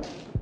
you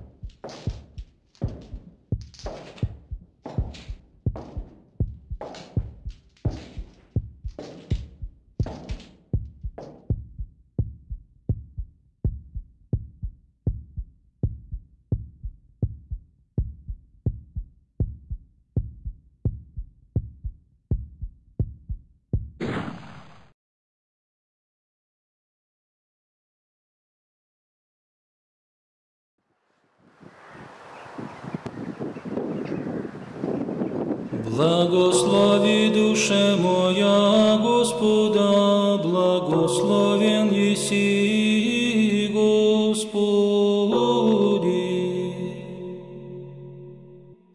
Благослови душе моя Господа, благословен еси Господи.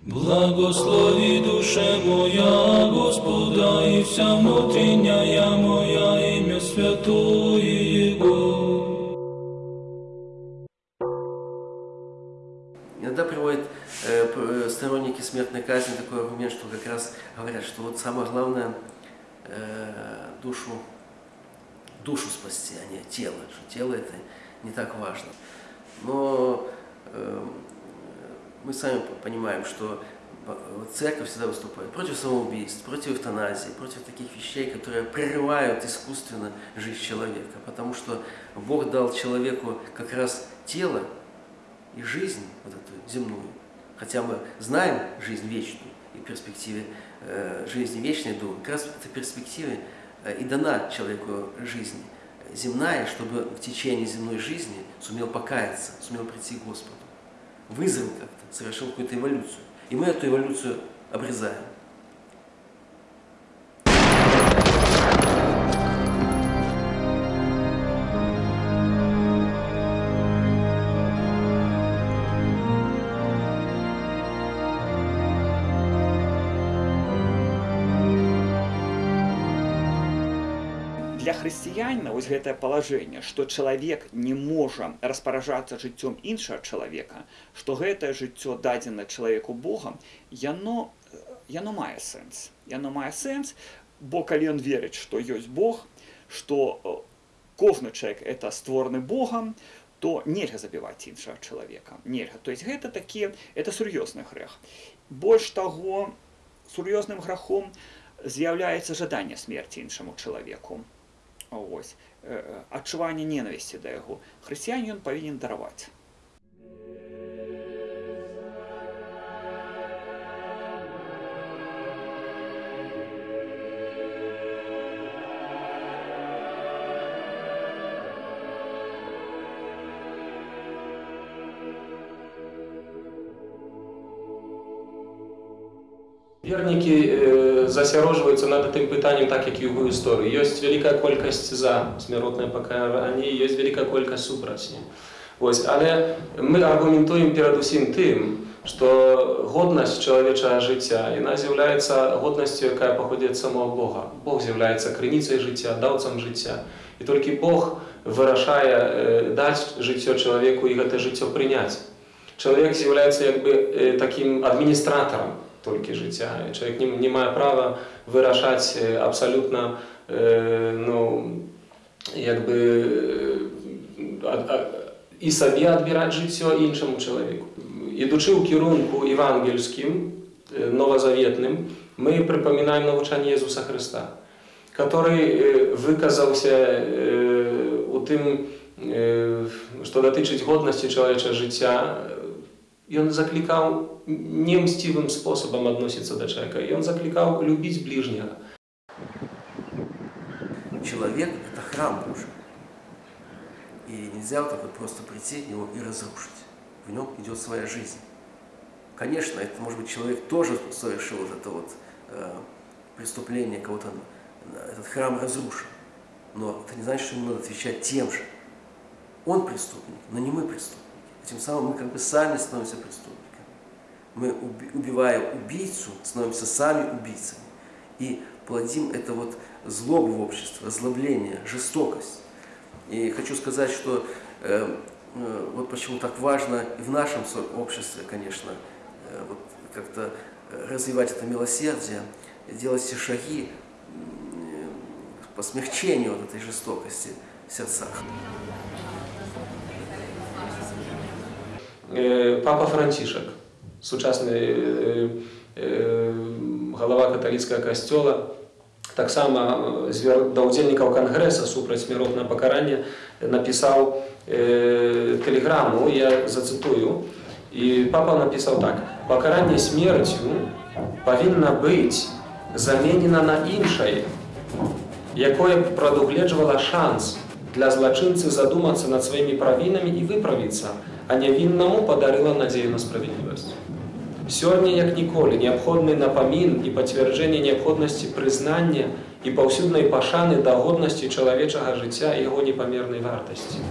Благослови душе моя Господа, и вся внутренняя моя имя святое Его. Сторонники смертной казни такой аргумент, что как раз говорят, что вот самое главное э, душу, душу спасти, а не тело, что тело это не так важно. Но э, мы сами понимаем, что э, церковь всегда выступает против самоубийств, против эвтаназии, против таких вещей, которые прерывают искусственно жизнь человека, потому что Бог дал человеку как раз тело, и жизнь вот эту земную, хотя мы знаем жизнь вечную и перспективе э, жизни вечной думаем, как раз в этой перспективе э, и дана человеку жизнь земная, чтобы в течение земной жизни сумел покаяться, сумел прийти к Господу, вызрел как-то, совершил какую-то эволюцию. И мы эту эволюцию обрезаем. Для хрысціянина вось гэтае палажэнне што чалавек не можа распаражацца жыццём іншага чалавека што гэтае жыццё дадзена чалавеку богам яно э, яно мае сэнс. Яно мае сэнс бо калі ён верыць што ёсць бог што э, кожны чалавек это створаны богам то нельга забіваць іншага чалавека. Нельга. То есть гэта такі это сур'ёзны грэх. Больш таго сур'ёзным грахом з'яўляецца жаданне смерці іншаму чалавеку ось э, адчуванне ненавісці да яго хрысціянин ён павінен дараваць Вернікі э, засяроджваюцца над гэтым пытаннем так як і ў гісторыі ёсць вялікая колькасць за смяротнае пакаранне ёсць вялікая колькасць супраць не Вось але мы аргументуем перадусім тым што годнасць чалавечага жыцця яна з'яўляецца годнасцю якая паходзіць ад самого Бога Бог з'яўляецца крыніцай жыцця даўцам жыцця і толькі Бог вырашае э, даць жыццё чалавеку і гэта жыццё прыняць чалавек з'яўляецца як бы э, такім адміністратарам толькі жыцця чалавек не, не мае права вырашаць э, абсалютна э, ну як бы э, а, а, і сабе адбіраць жыццё іншаму чалавеку ідучы ў кірунку евангельскім э, новазаветным мы прыпамінаем навучанне Езуса Хрыста который э, выказаўся э, у тым э, што датычыць годнасці чалавечага жыцця ён заклікаў немсцівым спосабам адносіцца да чалавека ён заклікаў любіць бліжняга Человек – это храм Божий. И нельзя вот так вот просто прийти в него и разрушить. В нем идет своя жизнь. Конечно, это может быть человек тоже совершил вот это вот э, преступление, кого-то э, этот храм разрушил. Но это не значит, что ему надо отвечать тем же. Он преступник, но не мы преступники. Тем самым мы как бы сами становимся преступниками. Мы, уби- убивая убийцу, становимся сами убийцами. И плодим это вот злобу в обществе, озлобление, жестокость. И хочу сказать, что э, э, вот почему так важно и в нашем обществе, конечно, э, вот как-то развивать это милосердие, делать все шаги э, по смягчению вот этой жестокости в сердцах. э, папа Францішак, сучасны э, э, галава каталіцкага касцёла, таксама э, звер... да ўдзельнікаў кангрэса супраць смяротнага пакарання напісаў э, тэлеграму, я зацытую, і папа напісаў так: пакаранне смерцю павінна быць заменена на іншае, якое б прадугледжвала шанс для злачынцы задумацца над сваімі правінамі і выправіцца, а нявіннаму падарыла надзею на справядлівасць. Сёння, як ніколі, неабходны напамін і пацвярджэнне неабходнасці прызнання і паўсюднай пашаны да годнасці чалавечага жыцця і яго непамернай вартасці.